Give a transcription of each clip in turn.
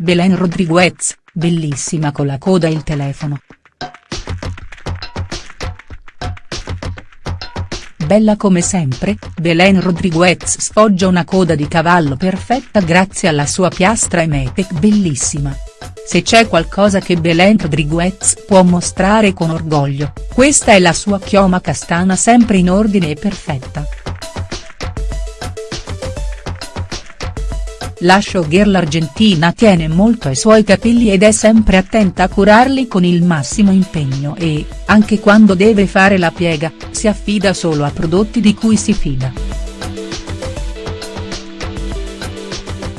Belen Rodriguez, bellissima con la coda e il telefono. Bella come sempre, Belen Rodriguez sfoggia una coda di cavallo perfetta grazie alla sua piastra e Metec bellissima. Se c'è qualcosa che Belen Rodriguez può mostrare con orgoglio, questa è la sua chioma castana sempre in ordine e perfetta. La showgirl argentina tiene molto ai suoi capelli ed è sempre attenta a curarli con il massimo impegno e, anche quando deve fare la piega, si affida solo a prodotti di cui si fida.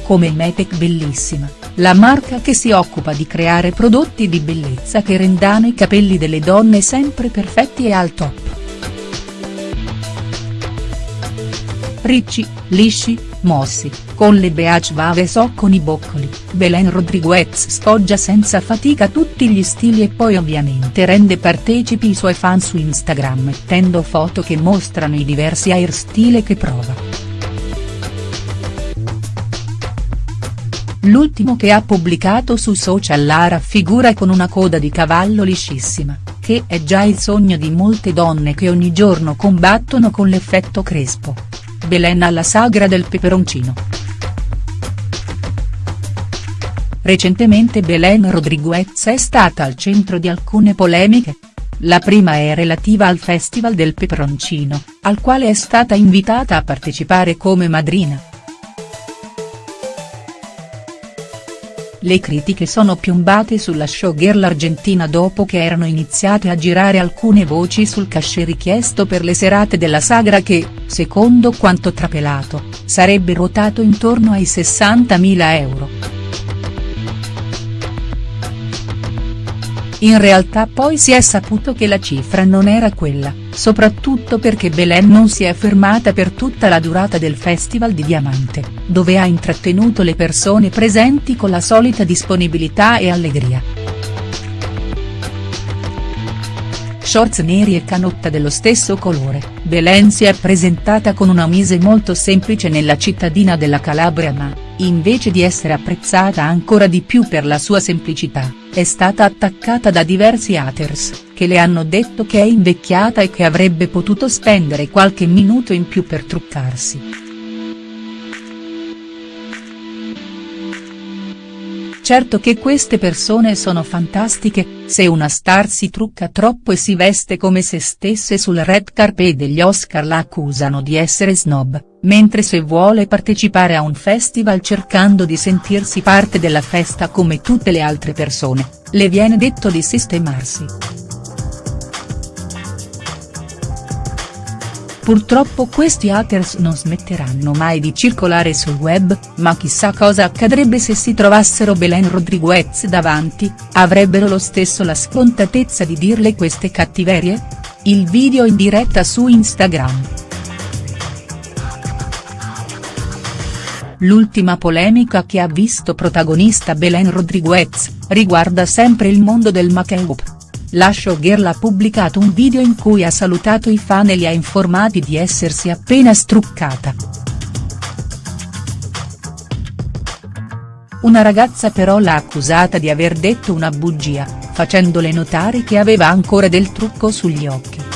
Come Metec Bellissima, la marca che si occupa di creare prodotti di bellezza che rendano i capelli delle donne sempre perfetti e al top. Ricci, lisci, mossi, con le beach vaves o con i boccoli, Belen Rodriguez sfoggia senza fatica tutti gli stili e poi ovviamente rende partecipi i suoi fan su Instagram mettendo foto che mostrano i diversi hairstyle che prova. L'ultimo che ha pubblicato su social la raffigura con una coda di cavallo liscissima, che è già il sogno di molte donne che ogni giorno combattono con l'effetto crespo. Belen alla sagra del peperoncino. Recentemente Belen Rodriguez è stata al centro di alcune polemiche. La prima è relativa al Festival del Peperoncino, al quale è stata invitata a partecipare come madrina. Le critiche sono piombate sulla showgirl argentina dopo che erano iniziate a girare alcune voci sul cachet richiesto per le serate della sagra che, secondo quanto trapelato, sarebbe ruotato intorno ai 60.000 euro. In realtà poi si è saputo che la cifra non era quella, soprattutto perché Belen non si è fermata per tutta la durata del Festival di Diamante, dove ha intrattenuto le persone presenti con la solita disponibilità e allegria. Shorts neri e canotta dello stesso colore, Belen si è presentata con una mise molto semplice nella cittadina della Calabria ma, invece di essere apprezzata ancora di più per la sua semplicità, è stata attaccata da diversi haters, che le hanno detto che è invecchiata e che avrebbe potuto spendere qualche minuto in più per truccarsi. Certo che queste persone sono fantastiche, se una star si trucca troppo e si veste come se stesse sul red carpet degli Oscar la accusano di essere snob, mentre se vuole partecipare a un festival cercando di sentirsi parte della festa come tutte le altre persone, le viene detto di sistemarsi. Purtroppo questi haters non smetteranno mai di circolare sul web, ma chissà cosa accadrebbe se si trovassero Belen Rodriguez davanti, avrebbero lo stesso la scontatezza di dirle queste cattiverie? Il video in diretta su Instagram. L'ultima polemica che ha visto protagonista Belen Rodriguez, riguarda sempre il mondo del make-up. La showgirl ha pubblicato un video in cui ha salutato i fan e li ha informati di essersi appena struccata. Una ragazza però l'ha accusata di aver detto una bugia, facendole notare che aveva ancora del trucco sugli occhi.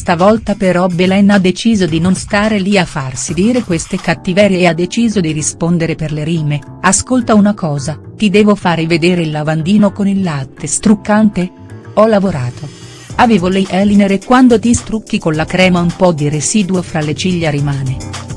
Stavolta però Belen ha deciso di non stare lì a farsi dire queste cattiverie e ha deciso di rispondere per le rime, ascolta una cosa, ti devo fare vedere il lavandino con il latte struccante? Ho lavorato. Avevo l'eyeliner e quando ti strucchi con la crema un po' di residuo fra le ciglia rimane.